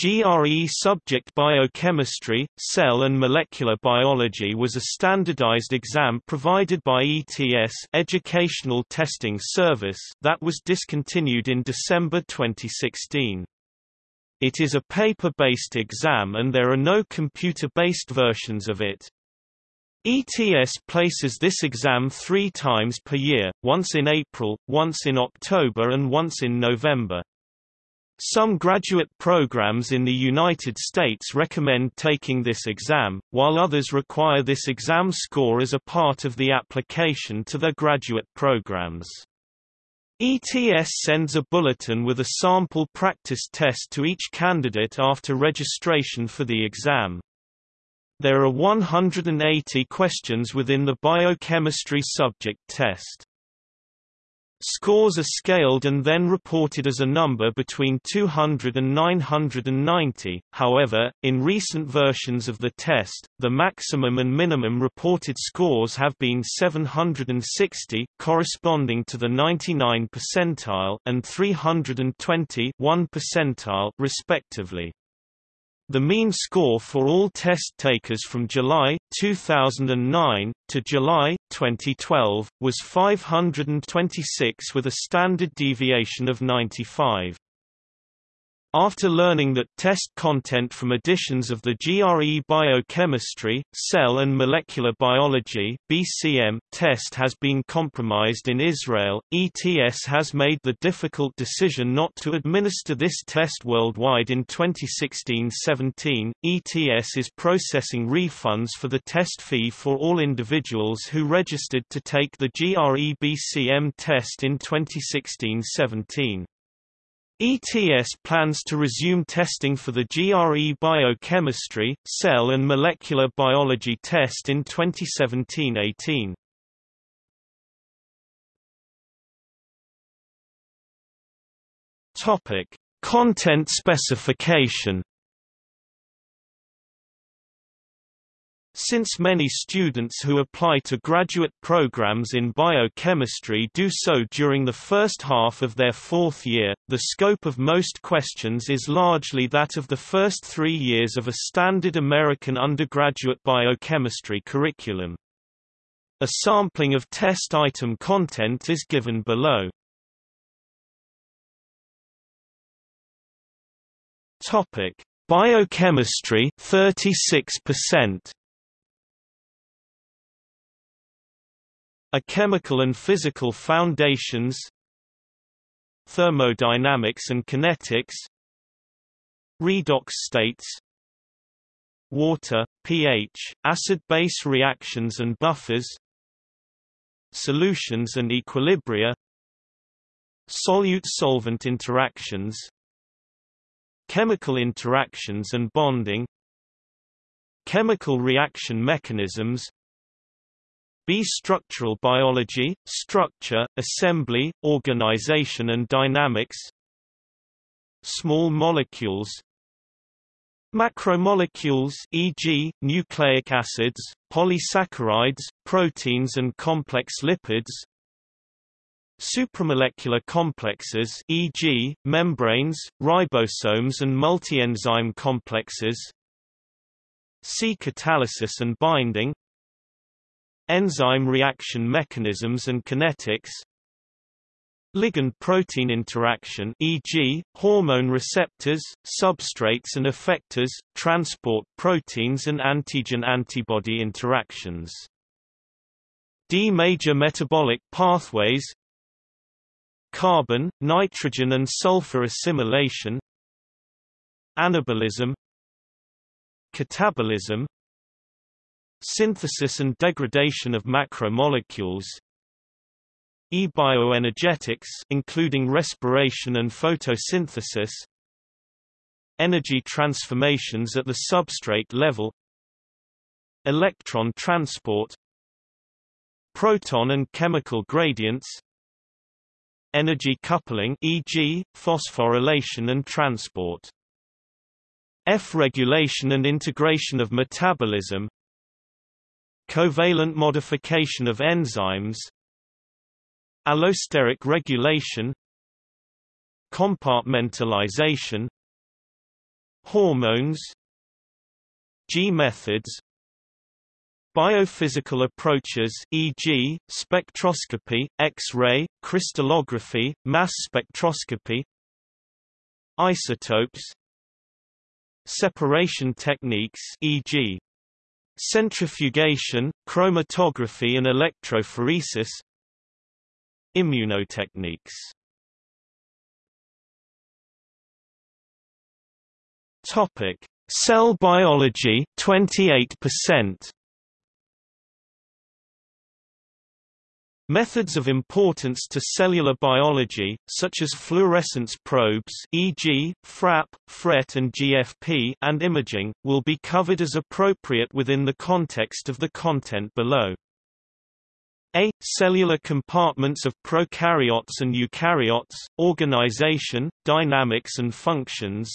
GRE subject biochemistry, cell and molecular biology was a standardized exam provided by ETS Educational Testing Service that was discontinued in December 2016. It is a paper-based exam and there are no computer-based versions of it. ETS places this exam three times per year, once in April, once in October and once in November. Some graduate programs in the United States recommend taking this exam, while others require this exam score as a part of the application to their graduate programs. ETS sends a bulletin with a sample practice test to each candidate after registration for the exam. There are 180 questions within the biochemistry subject test. Scores are scaled and then reported as a number between 200 and 990, however, in recent versions of the test, the maximum and minimum reported scores have been 760 corresponding to the 99 percentile and 320 1 percentile respectively. The mean score for all test takers from July 2009 to July 2012 was 526 with a standard deviation of 95. After learning that test content from editions of the GRE Biochemistry, Cell and Molecular Biology BCM test has been compromised in Israel, ETS has made the difficult decision not to administer this test worldwide in 2016-17. ETS is processing refunds for the test fee for all individuals who registered to take the GRE BCM test in 2016-17. ETS plans to resume testing for the GRE biochemistry, cell and molecular biology test in 2017-18. Topic: Content specification Since many students who apply to graduate programs in biochemistry do so during the first half of their fourth year, the scope of most questions is largely that of the first three years of a standard American undergraduate biochemistry curriculum. A sampling of test item content is given below. Biochemistry 36% A chemical and physical foundations Thermodynamics and kinetics Redox states Water, pH, acid-base reactions and buffers Solutions and equilibria Solute-solvent interactions Chemical interactions and bonding Chemical reaction mechanisms B. Structural biology, structure, assembly, organization and dynamics Small molecules Macromolecules e.g., nucleic acids, polysaccharides, proteins and complex lipids Supramolecular complexes e.g., membranes, ribosomes and multienzyme complexes C. Catalysis and binding Enzyme reaction mechanisms and kinetics Ligand-protein interaction e.g., hormone receptors, substrates and effectors, transport proteins and antigen-antibody interactions. D major metabolic pathways Carbon, nitrogen and sulfur assimilation Anabolism Catabolism Synthesis and degradation of macromolecules. E-bioenergetics including respiration and photosynthesis. Energy transformations at the substrate level. Electron transport. Proton and chemical gradients. Energy coupling e.g., phosphorylation and transport. F regulation and integration of metabolism Covalent modification of enzymes Allosteric regulation Compartmentalization hormones G methods Biophysical approaches e.g., spectroscopy, X-ray, crystallography, mass spectroscopy Isotopes Separation techniques e.g. centrifugation, chromatography and electrophoresis. Immunotechniques. Topic: Cell biology 28%. Methods of importance to cellular biology, such as fluorescence probes e.g., FRAP, FRET and GFP and imaging, will be covered as appropriate within the context of the content below. A. Cellular compartments of prokaryotes and eukaryotes, organization, dynamics and functions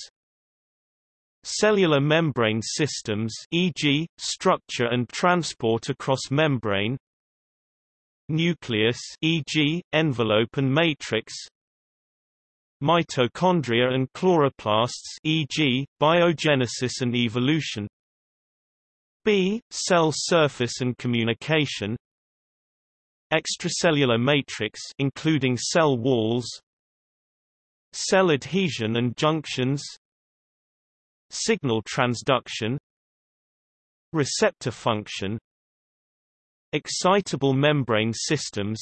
Cellular membrane systems e.g., structure and transport across membrane nucleus e.g., envelope and matrix mitochondria and chloroplasts e.g., biogenesis and evolution B. Cell surface and communication extracellular matrix including cell walls cell adhesion and junctions signal transduction receptor function excitable membrane systems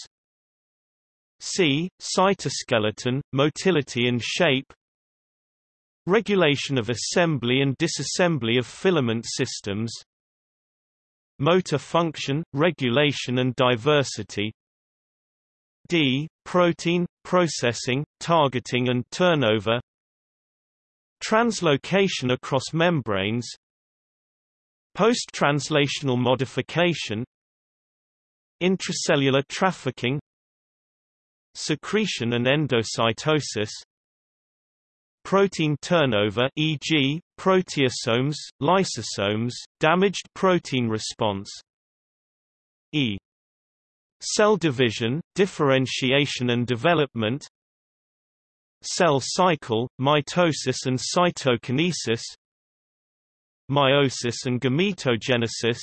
C. Cytoskeleton, motility and shape Regulation of assembly and disassembly of filament systems Motor function, regulation and diversity D. Protein, processing, targeting and turnover Translocation across membranes Post-translational modification Intracellular trafficking Secretion and endocytosis Protein turnover e.g., proteasomes, lysosomes, damaged protein response E. Cell division, differentiation and development Cell cycle, mitosis and cytokinesis Meiosis and gametogenesis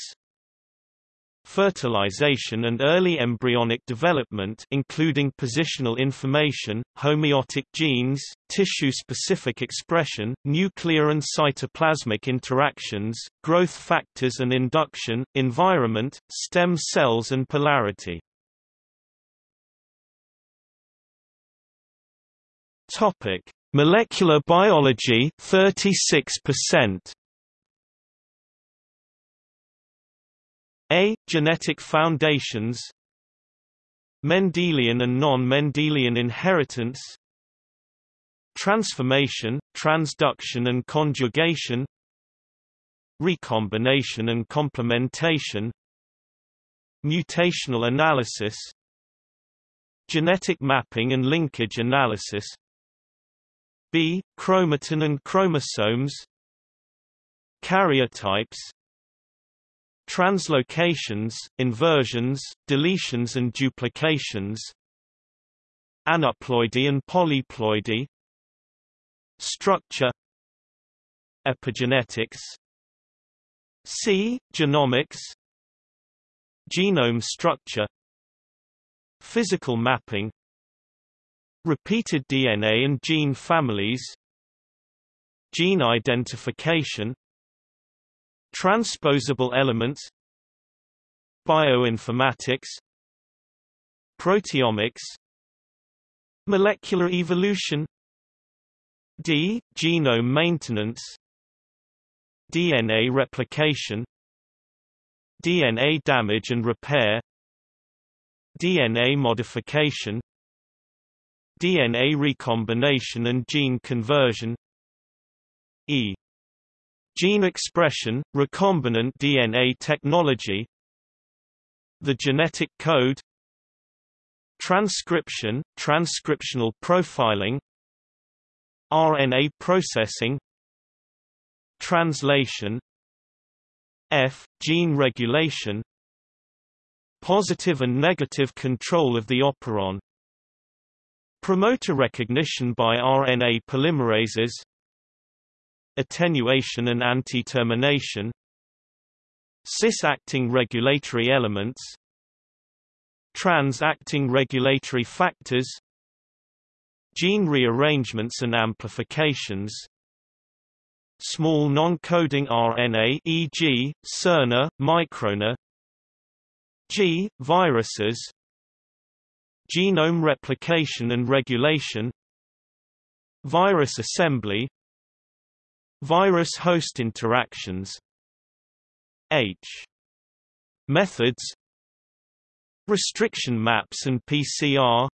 fertilization and early embryonic development including positional information, homeotic genes, tissue-specific expression, nuclear and cytoplasmic interactions, growth factors and induction, environment, stem cells and polarity. Topic: Molecular biology 36%. A. Genetic foundations Mendelian and non-Mendelian inheritance Transformation, transduction and conjugation Recombination and complementation Mutational analysis Genetic mapping and linkage analysis B. Chromatin and chromosomes Karyotypes Translocations, inversions, deletions and duplications Aneuploidy and polyploidy Structure Epigenetics C. Genomics Genome structure Physical mapping Repeated DNA and gene families Gene identification Transposable elements Bioinformatics Proteomics Molecular evolution D. Genome maintenance DNA replication DNA damage and repair DNA modification DNA recombination and gene conversion E. Gene expression, recombinant DNA technology The genetic code Transcription, transcriptional profiling RNA processing Translation F. Gene regulation Positive and negative control of the operon Promoter recognition by RNA polymerases attenuation and anti-termination. Cis-acting regulatory elements. Trans-acting regulatory factors. Gene rearrangements and amplifications. Small non-coding RNA e.g., siRNA, microRNA G. Viruses. Genome replication and regulation. Virus assembly Virus-host interactions. H. Methods. Restriction maps and PCR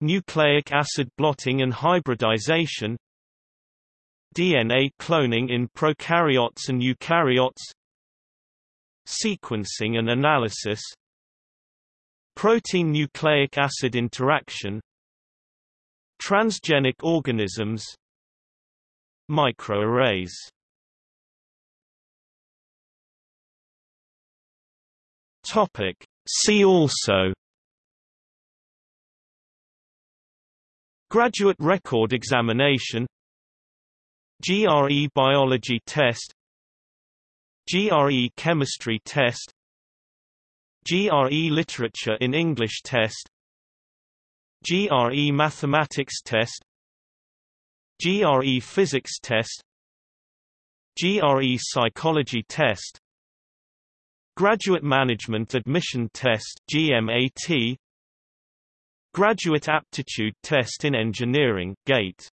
Nucleic acid blotting and hybridization. DNA cloning in prokaryotes and eukaryotes. Sequencing and analysis. Protein nucleic acid interaction. Transgenic organisms Microarrays. Topic. See also. Graduate record examination. GRE biology test. GRE chemistry test. GRE literature in English test. GRE mathematics test GRE physics test GRE psychology test Graduate Management Admission Test GMAT Graduate Aptitude Test in Engineering GATE